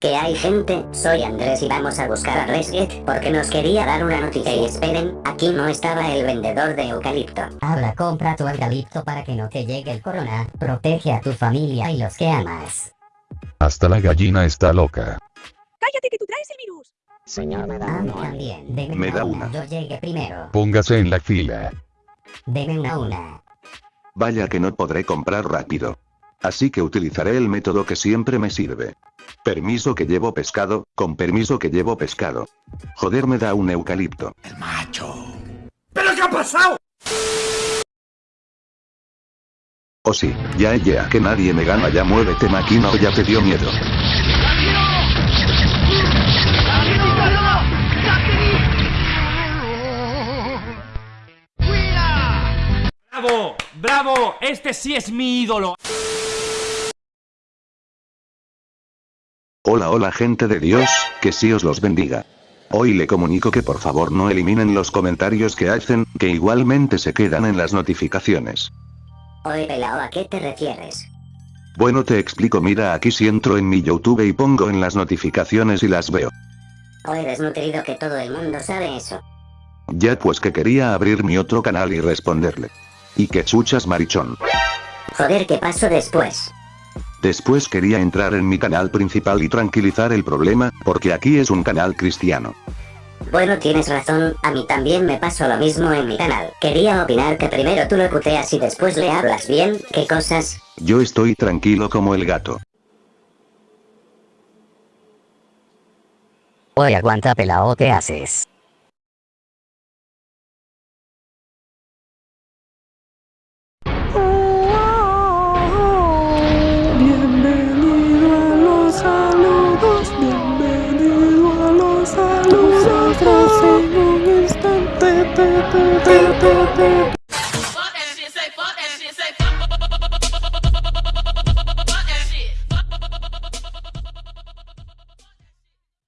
Que hay gente, soy Andrés y vamos a buscar a Resget porque nos quería dar una noticia y esperen, aquí no estaba el vendedor de eucalipto. Ahora compra tu eucalipto para que no te llegue el corona, protege a tu familia y los que amas. Hasta la gallina está loca. Cállate que tú traes el virus. Señor, me da A mí uno. también, deme Me da una, una. yo llegué primero. Póngase en la fila. Deme una una. Vaya que no podré comprar rápido. Así que utilizaré el método que siempre me sirve. Permiso que llevo pescado, con permiso que llevo pescado. Joder me da un eucalipto. ¿Pero qué ha pasado? Oh sí, ya ya que nadie me gana ya muévete máquina o ya te dio miedo. ¡Bravo! ¡Bravo! Este sí es mi ídolo. Hola hola gente de Dios, que sí os los bendiga. Hoy le comunico que por favor no eliminen los comentarios que hacen, que igualmente se quedan en las notificaciones. Oye pelao, ¿a qué te refieres? Bueno te explico mira aquí si entro en mi YouTube y pongo en las notificaciones y las veo. O eres nutrido que todo el mundo sabe eso. Ya pues que quería abrir mi otro canal y responderle. Y que chuchas marichón. Joder, ¿qué pasó después? Después quería entrar en mi canal principal y tranquilizar el problema, porque aquí es un canal cristiano. Bueno, tienes razón, a mí también me pasó lo mismo en mi canal. Quería opinar que primero tú lo puteas y después le hablas bien, ¿qué cosas? Yo estoy tranquilo como el gato. Oye, aguanta pelao, ¿qué haces? Trust.